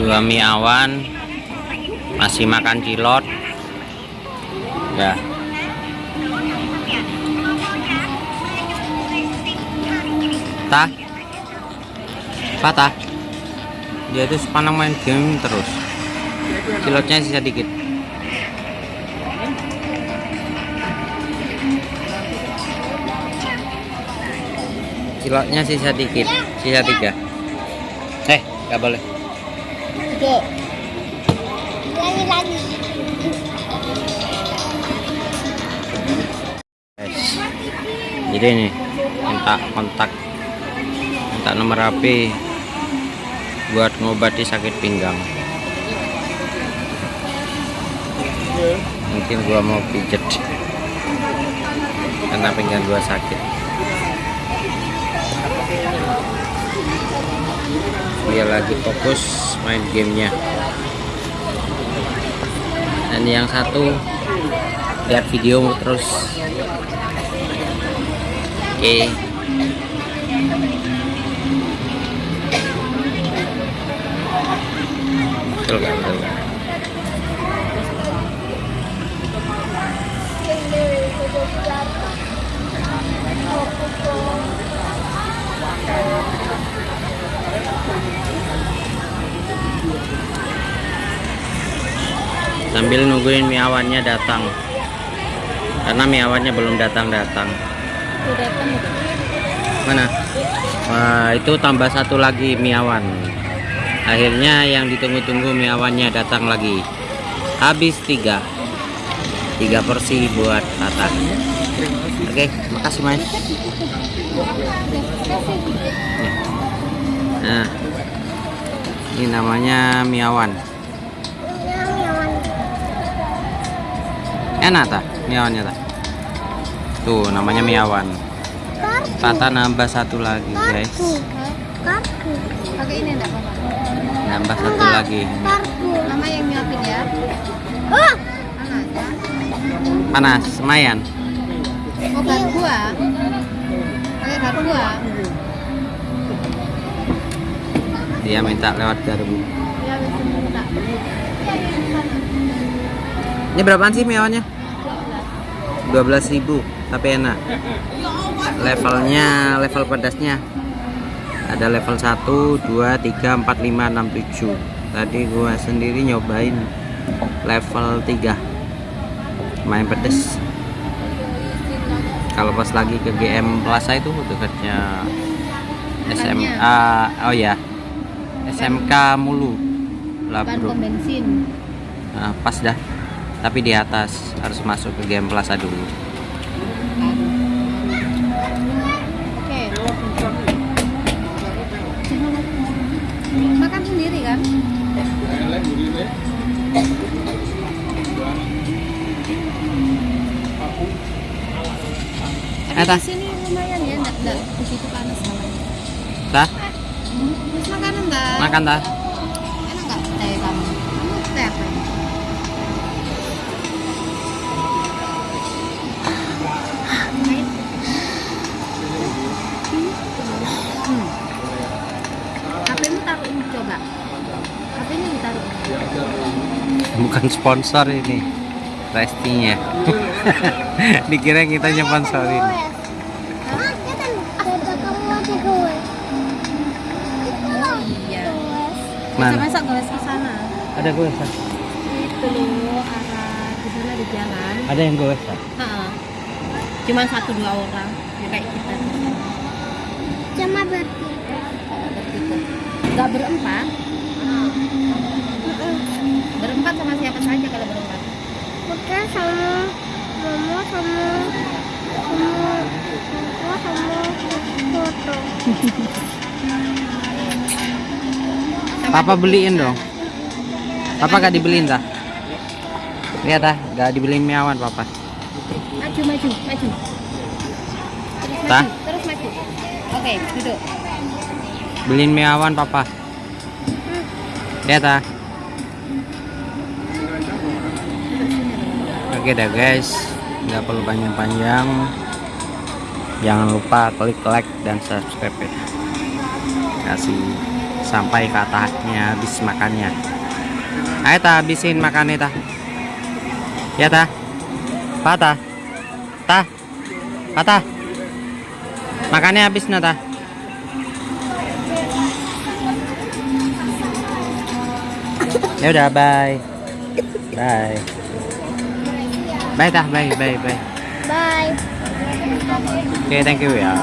dua mie awan masih makan cilot ya. Tah? Patah dia itu sepanang main game terus. Cilotnya sisa dikit. Ciloknya sisa dikit sisa tiga nggak boleh Dek. Lagi lagi. guys jadi ini minta kontak minta nomor HP buat ngobati sakit pinggang mungkin gua mau pijet karena pinggang gua sakit dia lagi fokus main gamenya. Dan yang satu lihat video terus. Oke. Gak? Sambil nungguin miawannya datang. Karena miawannya belum datang-datang. Udah. mana? Wah, itu tambah satu lagi miawan. Akhirnya yang ditunggu-tunggu miawannya datang lagi. Habis tiga. Tiga porsi buat Tata oke makasih mas. Nah ini namanya miawan enak tak miawannya tak tuh namanya miawan Tata nambah satu lagi guys Kartu. Pakai ini enggak apa-apa. nambah satu lagi. Mama yang nyiapin ya. Oh. panas semayan Oh, garpu ah. Pakai ah. dia minta lewat garbu minta. Ini berapaan sih miawannya 12.000 tapi enak. Levelnya level pedasnya. Ada level 1 2 3 4 5 6 7 tadi gua sendiri nyobain level 3 main pedes. Kalau pas lagi ke GM Plaza itu dekatnya SMA oh ya SMK Mulu. Labro bensin. Nah, pas dah tapi di atas harus masuk ke GM Plaza dulu. Makan sendiri kan? Eh, di sini lumayan ya, enggak enggak begitu panas dah Terus makanan enggak? makan dah ini coba. HP-nya ditaruh. bukan sponsor ini restinya dikira kita sponsorin Iya. Mana? Masa goles ke sana? ada gue Itu loh arah di sana di jalan. ada yang gue Heeh. Cuman satu dua orang ya kayak kita. Cuma. Bertiga. Enggak berempat. Berempat sama siapa saja kalau berempat? Bukan sama mama sama sama papa sama foto. Papa beliin dong papa gak dibeliin dah lihat dah gak dibeliin miawan papa Maju maju maju. Terus maju terus maju. Oke duduk. Beliin miawan papa. Lihat dah oke dah guys. Nggak perlu panjang-panjang. Jangan lupa klik like dan subscribe ya. Kasih sampai katanya habis makannya. Ayo ta habisin makannya ta. Ya ta. Patah ta. Patah makannya habis na ya udah bye bye. Bye ta bye bye bye. Bye. oke thank you ya